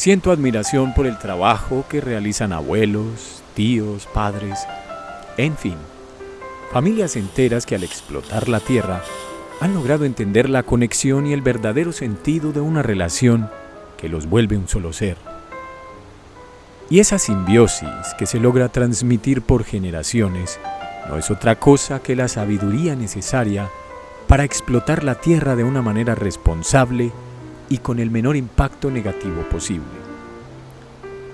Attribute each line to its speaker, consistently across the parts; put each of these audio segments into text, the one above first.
Speaker 1: Siento admiración por el trabajo que realizan abuelos, tíos, padres, en fin, familias enteras que al explotar la tierra han logrado entender la conexión y el verdadero sentido de una relación que los vuelve un solo ser. Y esa simbiosis que se logra transmitir por generaciones no es otra cosa que la sabiduría necesaria para explotar la tierra de una manera responsable y con el menor impacto negativo posible.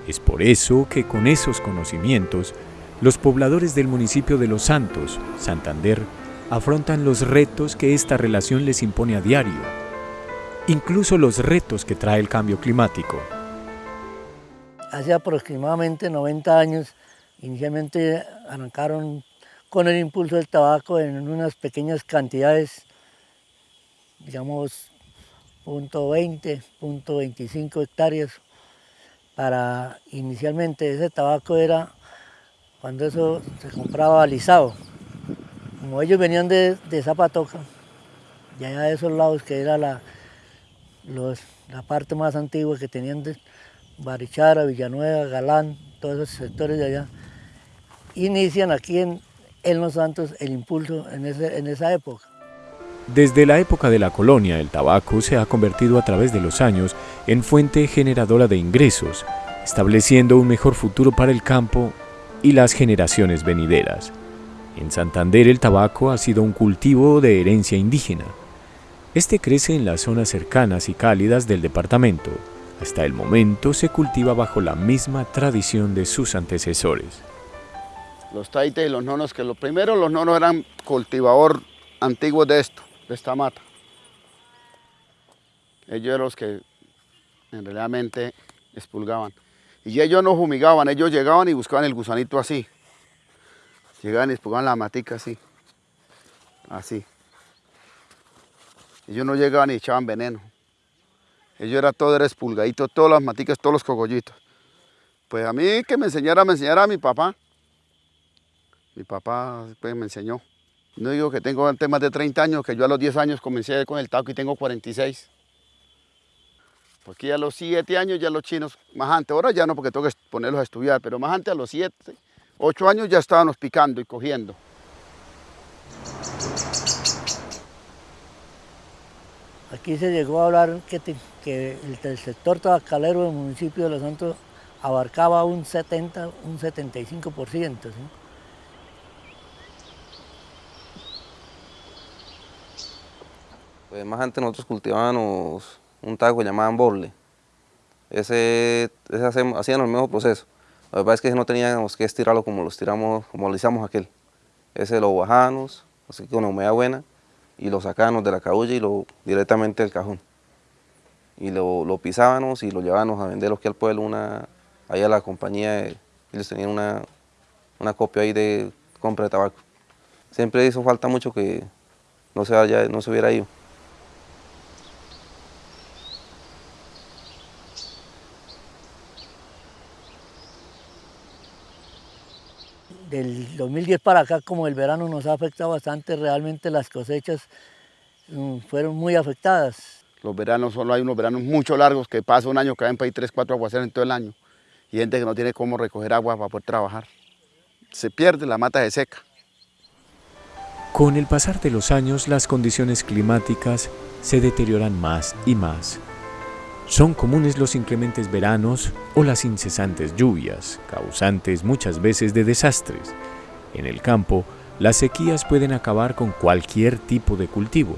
Speaker 1: Es por eso que con esos conocimientos, los pobladores del municipio de Los Santos, Santander, afrontan los retos que esta relación les impone a diario, incluso los retos que trae el cambio climático.
Speaker 2: Hace aproximadamente 90 años, inicialmente arrancaron con el impulso del tabaco en unas pequeñas cantidades, digamos .20, .25 hectáreas, para inicialmente ese tabaco era cuando eso se compraba alisado. Como ellos venían de, Zapatoca, y allá de esos lados que era la, la parte más antigua que tenían de Barichara, Villanueva, Galán, todos esos sectores de allá, inician aquí en, en Los Santos el impulso en, en esa época.
Speaker 1: Desde la época de la colonia, el tabaco se ha convertido a través de los años en fuente generadora de ingresos, estableciendo un mejor futuro para el campo y las generaciones venideras. En Santander el tabaco ha sido un cultivo de herencia indígena. Este crece en las zonas cercanas y cálidas del departamento. Hasta el momento se cultiva bajo la misma tradición de sus antecesores.
Speaker 3: Los taites y los nonos, que lo primero los nonos eran cultivador antiguo de esto de esta mata. Ellos eran los que en realmente expulgaban. Y ellos no fumigaban, ellos llegaban y buscaban el gusanito así. Llegaban y expulgaban la matica así. Así. Ellos no llegaban y echaban veneno. Ellos era todo, era expulgadito, todas las maticas, todos los cogollitos. Pues a mí que me enseñara, me enseñara a mi papá. Mi papá pues, me enseñó. No digo que tengo antes más de 30 años, que yo a los 10 años comencé con el taco y tengo 46. Porque a los 7 años ya los chinos, más antes, ahora ya no porque tengo que ponerlos a estudiar, pero más antes a los 7, 8 años ya estábamos picando y cogiendo.
Speaker 2: Aquí se llegó a hablar que, que el, sector tabacalero del municipio de Los Santos abarcaba un 70, un 75%. ¿sí?
Speaker 4: Pues más antes nosotros cultivábamos un taco llamado borle. Ese, ese hacíamos, el mismo proceso. La verdad es que no teníamos que estirarlo como lo estiramos, como lo hicimos aquel. Ese lo bajamos, así con una humedad buena, y lo sacábamos de la cabulla y lo directamente del cajón. Y lo, lo pisábamos y lo llevábamos a venderlo aquí al pueblo, una, ahí a la compañía, ellos tenían una, una copia ahí de compra de tabaco. Siempre hizo falta mucho que no se, vaya, no se hubiera ido.
Speaker 2: Del 2010 para acá, como el verano nos ha afectado bastante, realmente las cosechas mm, fueron muy afectadas.
Speaker 3: Los veranos, solo hay unos veranos mucho largos que pasa un año que hay 3, 4 aguaceros en todo el año y gente que no tiene cómo recoger agua para poder trabajar. Se pierde, la mata se seca.
Speaker 1: Con el pasar de los años, las condiciones climáticas se deterioran más y más. Son comunes los inclementes veranos o las incesantes lluvias, causantes muchas veces de desastres. En el campo, las sequías pueden acabar con cualquier tipo de cultivo.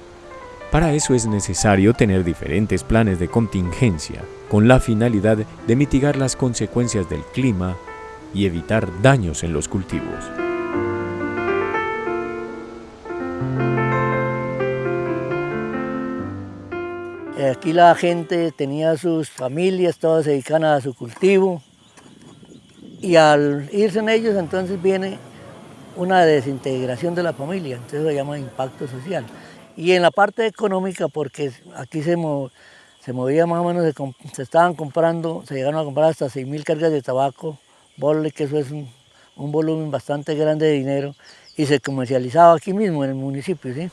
Speaker 1: Para eso es necesario tener diferentes planes de contingencia, con la finalidad de mitigar las consecuencias del clima y evitar daños en los cultivos.
Speaker 2: Aquí la gente tenía sus familias, todas se dedican a su cultivo y al irse en ellos entonces viene una desintegración de la familia, entonces se llama impacto social. Y en la parte económica, porque aquí se, se movía más o menos, se, estaban comprando, se llegaron a comprar hasta 6.000 cargas de tabaco, bolle, que eso es un, un volumen bastante grande de dinero, y se comercializaba aquí mismo en el municipio, ¿sí?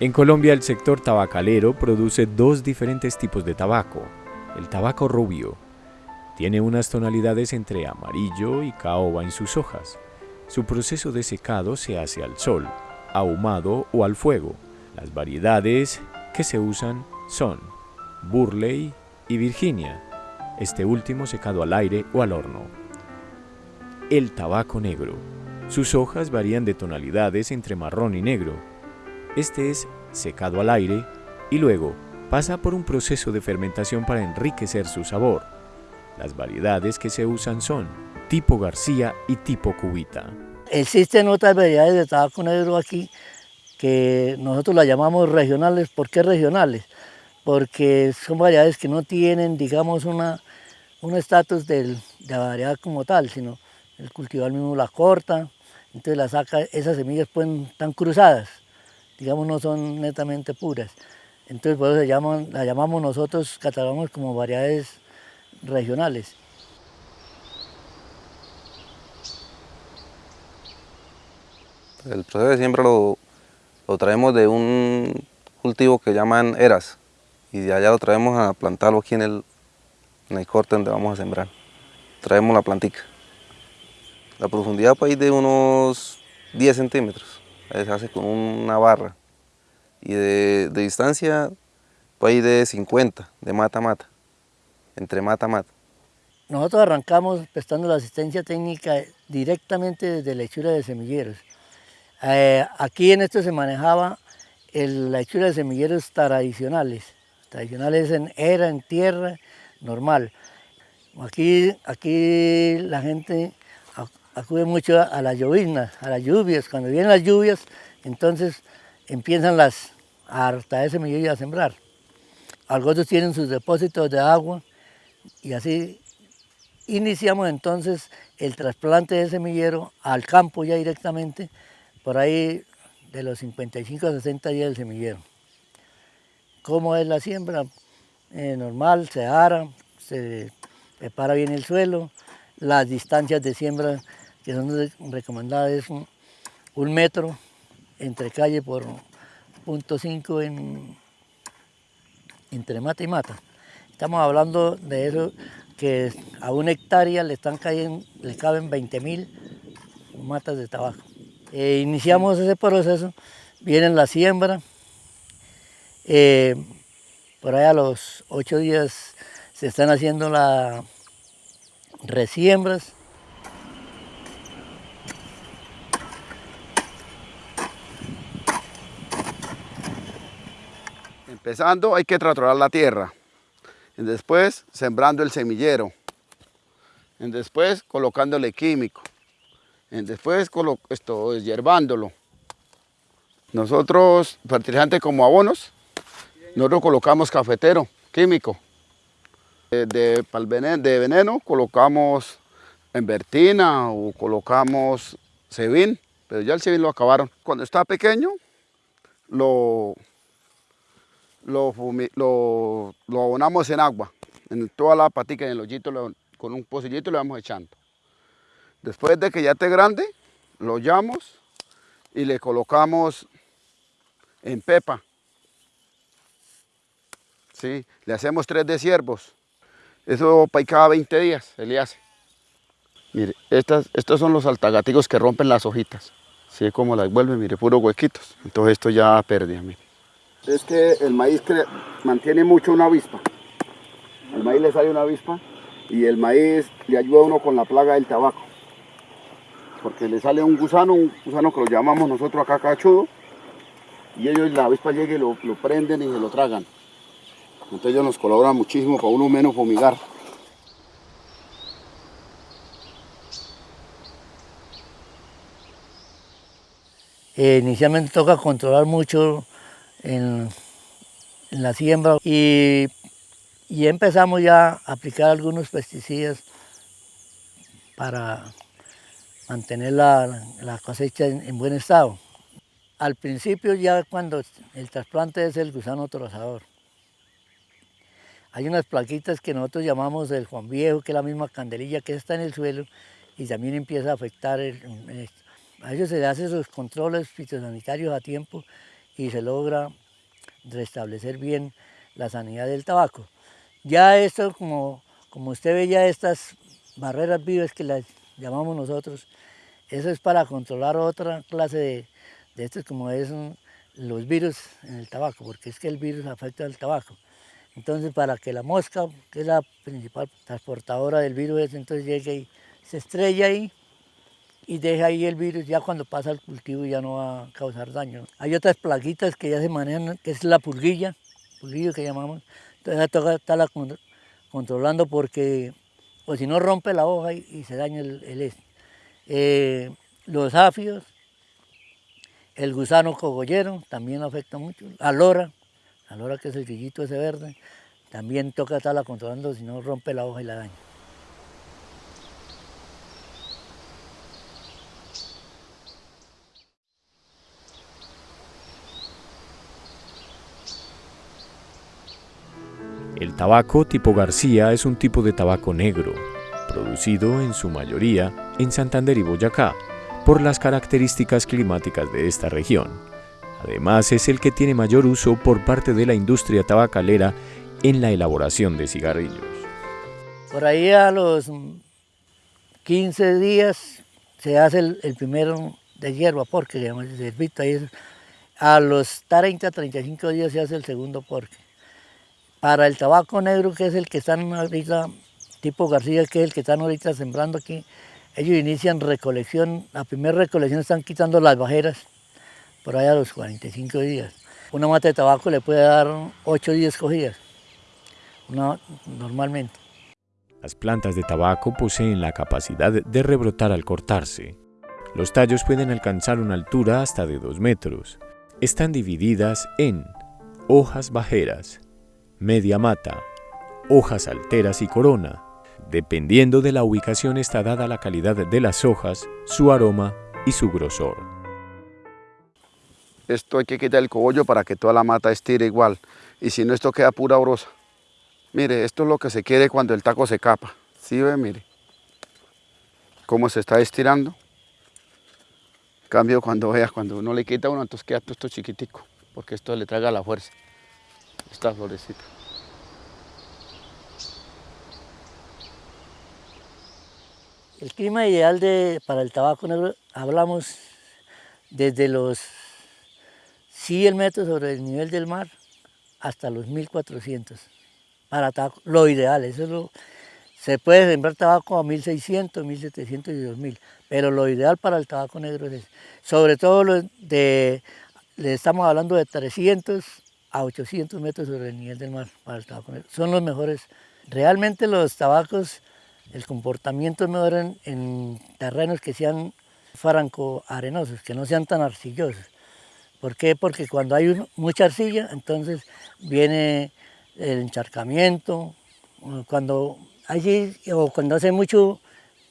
Speaker 1: En Colombia el sector tabacalero produce dos diferentes tipos de tabaco. El tabaco rubio tiene unas tonalidades entre amarillo y caoba en sus hojas. Su proceso de secado se hace al sol, ahumado o al fuego. Las variedades que se usan son Burley y Virginia, este último secado al aire o al horno. El tabaco negro. Sus hojas varían de tonalidades entre marrón y negro. Este es secado al aire y luego pasa por un proceso de fermentación para enriquecer su sabor. Las variedades que se usan son tipo García y tipo Cubita.
Speaker 2: Existen otras variedades de tabaco negro aquí que nosotros las llamamos regionales. ¿Por qué regionales? Porque son variedades que no tienen, digamos, una, un estatus de variedad como tal, sino el cultivar mismo la corta, entonces la saca, esas semillas pueden estar cruzadas, digamos no son netamente puras. Entonces por eso llaman, la llamamos nosotros, catalogamos como variedades regionales.
Speaker 4: El proceso de siembra lo, traemos de un cultivo que llaman eras y de allá lo traemos a plantarlo aquí en el, en el corte donde vamos a sembrar. Traemos la plantica. La profundidad puede ir de unos 10 centímetros, se hace con una barra. Y de, distancia puede ir de 50, de mata a mata, entre mata a mata.
Speaker 2: Nosotros arrancamos prestando la asistencia técnica directamente desde la hechura de semilleros. Eh, aquí en esto se manejaba la hechura de semilleros tradicionales, tradicionales en era, en tierra, normal. Aquí, aquí la gente acude mucho a las lloviznas, a las lluvias. Cuando vienen las lluvias, entonces empiezan las, a hartar de semillas a sembrar. Algunos tienen sus depósitos de agua y así iniciamos entonces el trasplante de semillero al campo ya directamente, por ahí de los 55 a 60 días del semillero. ¿Cómo es la siembra? Eh, normal, se ara, se prepara bien el suelo, las distancias de siembra que son recomendadas es un, metro entre calle por punto cinco en, entre mata y mata. Estamos hablando de eso que a una hectárea le están cayendo, le caben 20 mil matas de tabaco. Eh, iniciamos ese proceso, viene la siembra, eh, por ahí a los ocho días se están haciendo las resiembras,
Speaker 3: Empezando hay que traturar la tierra. Y después sembrando el semillero. Y después colocándole químico. Y después esto, hierbándolo. Nosotros, fertilizantes como abonos, nosotros colocamos cafetero químico. De, de, veneno colocamos envertina o colocamos cebín, pero ya el cebín lo acabaron. Cuando está pequeño, lo, lo, abonamos en agua, en toda la patica, en el hoyito, con un pocillito le vamos echando. Después de que ya esté grande, lo llamos y le colocamos en pepa. ¿Sí? Le hacemos tres de ciervos. Eso para cada 20 días se le hace. Mire, estas, estos son los altagaticos que rompen las hojitas. ¿Sí? Como las vuelven, mire, puros huequitos. Entonces esto ya pérdida, mire es que el maíz mantiene mucho una avispa. Al maíz le sale una avispa y el maíz le ayuda a uno con la plaga del tabaco. Porque le sale un gusano, un gusano que lo llamamos nosotros acá cachudo, y ellos la avispa llega y lo, prenden y se lo tragan. Entonces ellos nos colaboran muchísimo para uno menos fumigar.
Speaker 2: Eh, inicialmente toca controlar mucho en, la siembra y, empezamos ya a aplicar algunos pesticidas para mantener la, cosecha en, buen estado. Al principio ya cuando el trasplante es el gusano trozador. Hay unas plaquitas que nosotros llamamos el Juan Viejo, que es la misma candelilla que está en el suelo y también empieza a afectar. a ellos se le hacen sus controles fitosanitarios a tiempo y se logra restablecer bien la sanidad del tabaco. Ya esto, como, como usted ve ya estas barreras vivas que las llamamos nosotros, eso es para controlar otra clase de, de estos como es los virus en el tabaco, porque es que el virus afecta al tabaco. Entonces para que la mosca, que es la principal transportadora del virus, entonces llegue y se estrella ahí y deja ahí el virus, ya cuando pasa el cultivo ya no va a causar daño. Hay otras plaguitas que ya se manejan, que es la pulguilla, pulguillo que llamamos, entonces toca estarla controlando porque, o si no rompe la hoja y, se daña el, el eh, los afios, el gusano cogollero también afecta mucho, la lora, la lora que es el grillito ese verde, también toca estarla controlando si no rompe la hoja y la daña.
Speaker 1: Tabaco tipo García es un tipo de tabaco negro, producido en su mayoría en Santander y Boyacá, por las características climáticas de esta región. Además es el que tiene mayor uso por parte de la industria tabacalera en la elaboración de cigarrillos.
Speaker 2: Por ahí a los 15 días se hace el, primero de hierba porque el ahí a los 30, 35 días se hace el segundo porque. Para el tabaco negro, que es el que están ahorita, tipo García, que es el que están ahorita sembrando aquí, ellos inician recolección, la primera recolección están quitando las bajeras, por allá a los 45 días. Una mata de tabaco le puede dar 8 días cogidas, normalmente.
Speaker 1: Las plantas de tabaco poseen la capacidad de rebrotar al cortarse. Los tallos pueden alcanzar una altura hasta de 2 metros. Están divididas en hojas bajeras, media mata, hojas alteras y corona. Dependiendo de la ubicación está dada la calidad de las hojas, su aroma y su grosor.
Speaker 3: Esto hay que quitar el cogollo para que toda la mata estire igual. Y si no, esto queda pura brosa. Mire, esto es lo que se quiere cuando el taco se capa. ¿Sí ve? Mire. Cómo se está estirando. Cambio cuando veas, cuando uno le quita uno, entonces queda todo esto chiquitico. Porque esto le traga la fuerza esta florecita.
Speaker 2: El clima ideal de, para el tabaco negro, hablamos desde los 100 metros sobre el nivel del mar hasta los 1400. Para tabaco, lo ideal, eso es lo, se puede sembrar tabaco a 1600, 1700 y 2000, pero lo ideal para el tabaco negro es Sobre todo de, le estamos hablando de 300 a 800 metros sobre el nivel del mar para el tabaco Son los mejores. Realmente los tabacos, el comportamiento es mejor en, terrenos que sean franco-arenosos, que no sean tan arcillosos. ¿Por qué? Porque cuando hay mucha arcilla, entonces viene el encharcamiento, cuando allí o cuando hace mucho,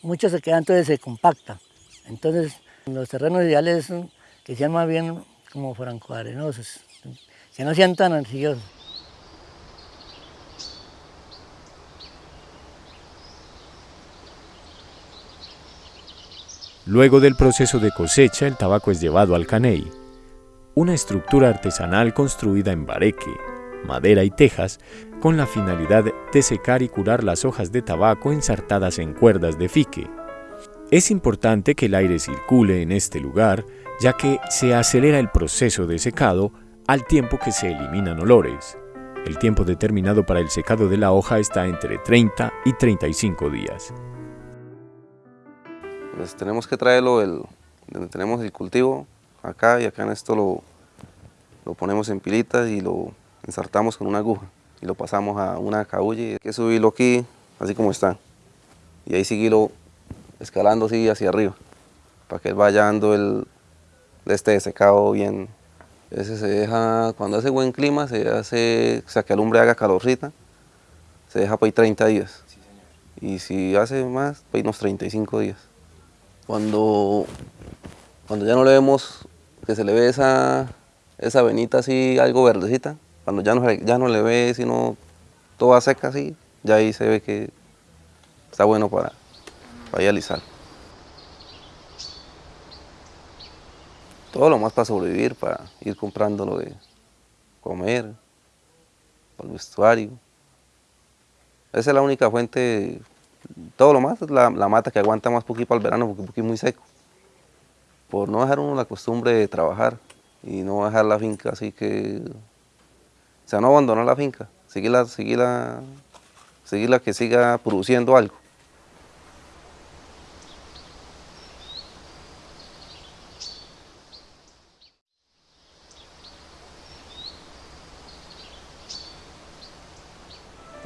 Speaker 2: mucho se queda, entonces se compacta. Entonces los terrenos ideales son que sean más bien como franco-arenosos que no sean tan ansiosos.
Speaker 1: Luego del proceso de cosecha, el tabaco es llevado al caney, una estructura artesanal construida en bareque, madera y tejas, con la finalidad de secar y curar las hojas de tabaco ensartadas en cuerdas de fique. Es importante que el aire circule en este lugar, ya que se acelera el proceso de secado al tiempo que se eliminan olores. El tiempo determinado para el secado de la hoja está entre 30 y 35 días.
Speaker 4: Pues tenemos que traerlo el, donde tenemos el cultivo, acá y acá en esto lo, lo ponemos en pilitas y lo ensartamos con una aguja y lo pasamos a una cabulla y hay que subirlo aquí así como está y ahí seguirlo escalando así hacia arriba para que vaya dando el, este secado bien ese se deja, cuando hace buen clima, se hace, o sea, que el hombre haga calorcita, se deja para ahí 30 días. Y si hace más, para unos 35 días. Cuando, cuando ya no le vemos, que se le ve esa, esa venita así, algo verdecita, cuando ya no, ya no le ve, sino toda seca así, ya ahí se ve que está bueno para, para alisar. Todo lo más para sobrevivir, para ir comprando lo de comer, para el vestuario. Esa es la única fuente, todo lo más es la, mata que aguanta más poquito para el verano porque es muy seco. Por no dejar uno la costumbre de trabajar y no dejar la finca así que, o sea, no abandonar la finca, seguirla, seguirla, seguirla que siga produciendo algo.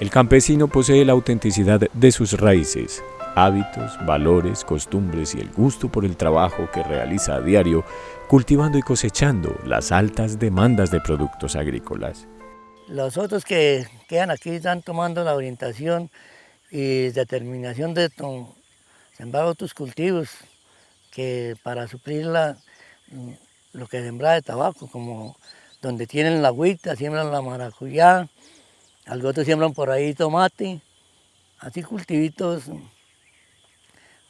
Speaker 1: El campesino posee la autenticidad de sus raíces, hábitos, valores, costumbres y el gusto por el trabajo que realiza a diario, cultivando y cosechando las altas demandas de productos agrícolas.
Speaker 2: Los otros que quedan aquí están tomando la orientación y determinación de sembrar otros cultivos que para suplir lo que sembra de tabaco, como donde tienen la agüita, siembran la maracuyá, algo otros siembran por ahí tomate, así cultivitos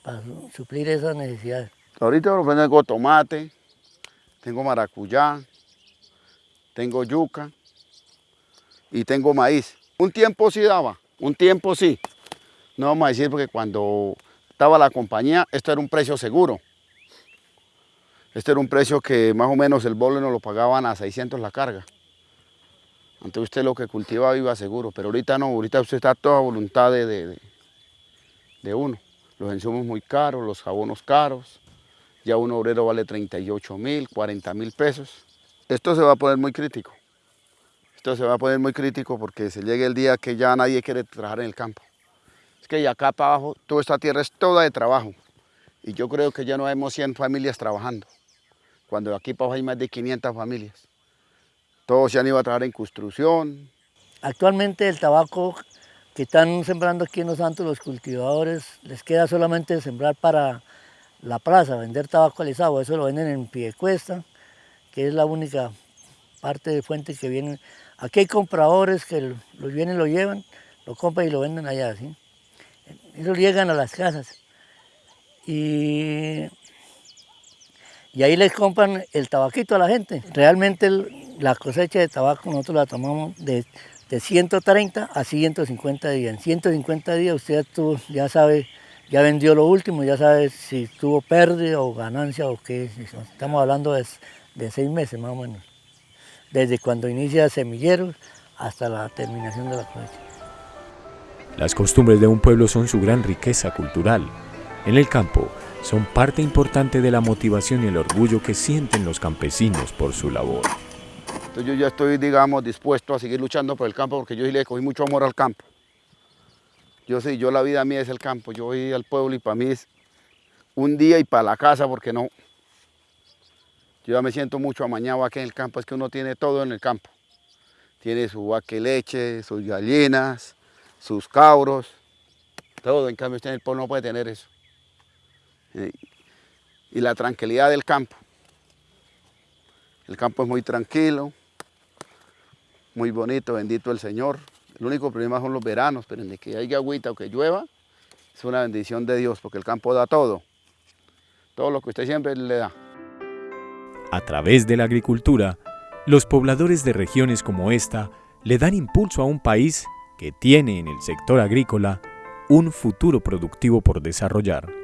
Speaker 2: para suplir esas necesidades.
Speaker 3: Ahorita tengo tomate, tengo maracuyá, tengo yuca y tengo maíz. Un tiempo sí daba, un tiempo sí. No vamos a decir porque cuando estaba la compañía, esto era un precio seguro. Este era un precio que más o menos el bolo nos lo pagaban a 600 la carga. Entonces usted lo que cultiva iba seguro, pero ahorita no, ahorita usted está toda voluntad de, de, uno. Los insumos muy caros, los jabonos caros, ya un obrero vale 38 mil, 40 mil pesos. Esto se va a poner muy crítico. Esto se va a poner muy crítico porque se llegue el día que ya nadie quiere trabajar en el campo. Es que ya acá para abajo, toda esta tierra es toda de trabajo. Y yo creo que ya no hemos 100 familias trabajando. Cuando aquí para abajo hay más de 500 familias. Todos se han ido a trabajar en construcción.
Speaker 2: Actualmente el tabaco que están sembrando aquí en Los Santos los cultivadores, les queda solamente sembrar para la plaza, vender tabaco alisado, eso lo venden en Piedecuesta, que es la única parte de fuente que vienen. Aquí hay compradores que los vienen, lo llevan, lo compran y lo venden allá, ¿sí? Ellos llegan a las casas y, y ahí les compran el tabaquito a la gente. Realmente la cosecha de tabaco nosotros la tomamos de, 130 a 150 días. En 150 días usted ya sabe, ya vendió lo último, ya sabe si tuvo pérdida o ganancia o qué. Estamos hablando de, de seis meses más o menos. Desde cuando inicia el semillero hasta la terminación de la cosecha.
Speaker 1: Las costumbres de un pueblo son su gran riqueza cultural. En el campo son parte importante de la motivación y el orgullo que sienten los campesinos por su labor.
Speaker 3: Entonces yo ya estoy, digamos, dispuesto a seguir luchando por el campo porque yo sí le cogí mucho amor al campo. Yo sí, yo la vida mía es el campo, yo voy al pueblo y para mí es un día y para la casa porque no. Yo ya me siento mucho amañado aquí en el campo, es que uno tiene todo en el campo. Tiene su vaca leche, sus gallinas, sus cabros, todo. En cambio usted en el pueblo no puede tener eso. Y la tranquilidad del campo. El campo es muy tranquilo, muy bonito, bendito el Señor. El único problema son los veranos, pero en que haya agüita o que llueva, es una bendición de Dios, porque el campo da todo. Todo lo que usted siempre le da.
Speaker 1: A través de la agricultura, los pobladores de regiones como esta le dan impulso a un país que tiene en el sector agrícola un futuro productivo por desarrollar.